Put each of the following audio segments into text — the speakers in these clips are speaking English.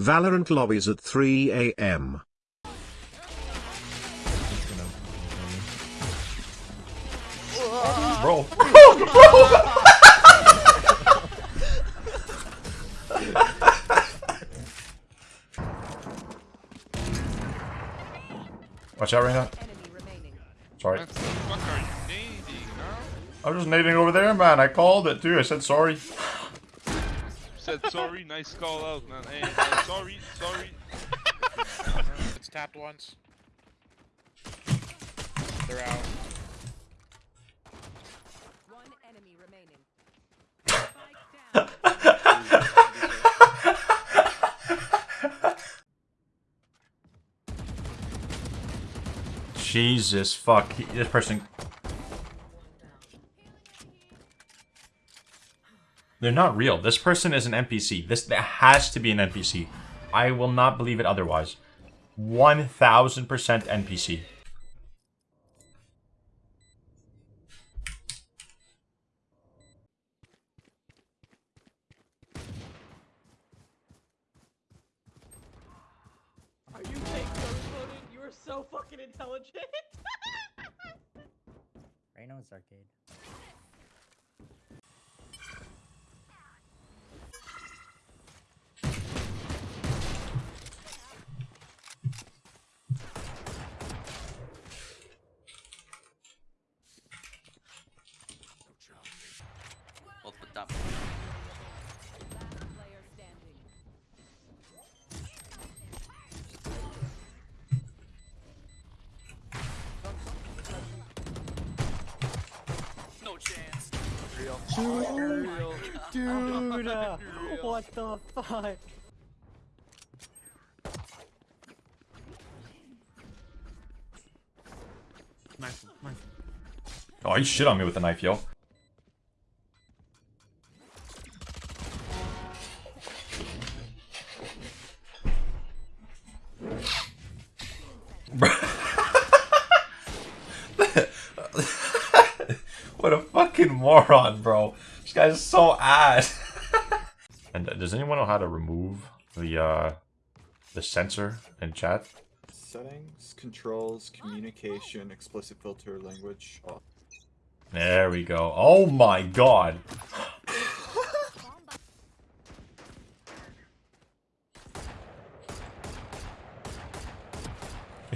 Valorant lobbies at 3 a.m. Bro. Watch out, Reyna. Sorry. What the fuck are you nading, huh? I was just nading over there, man. I called it too. I said sorry. Said sorry, nice call out, man. Hey, uh, sorry, sorry. It's tapped once. They're out. One enemy remaining. Spike down. Jesus fuck. This person. They're not real. This person is an NPC. This that has to be an NPC. I will not believe it otherwise. 1000% NPC. Are you fake loading? You are so fucking intelligent. Reno's arcade. Dude, uh, what the fuck? Oh, you shit on me with a knife, yo. Bro. what a fucking moron, bro. This guy's so ass. and uh, does anyone know how to remove the uh the censor in chat? Settings, controls, communication, explicit filter, language. Oh. There we go. Oh my god.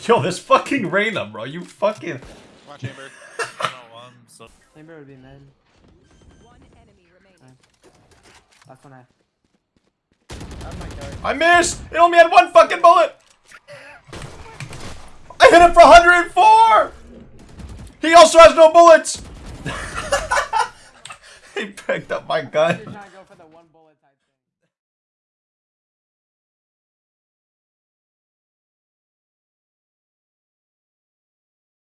Yo, this fucking Reyna, bro. You fucking. Watch Chamber. Chamber would be mid. One enemy remaining. Last one I. I missed! It only had one fucking bullet! I hit him for 104! He also has no bullets! he picked up my gun.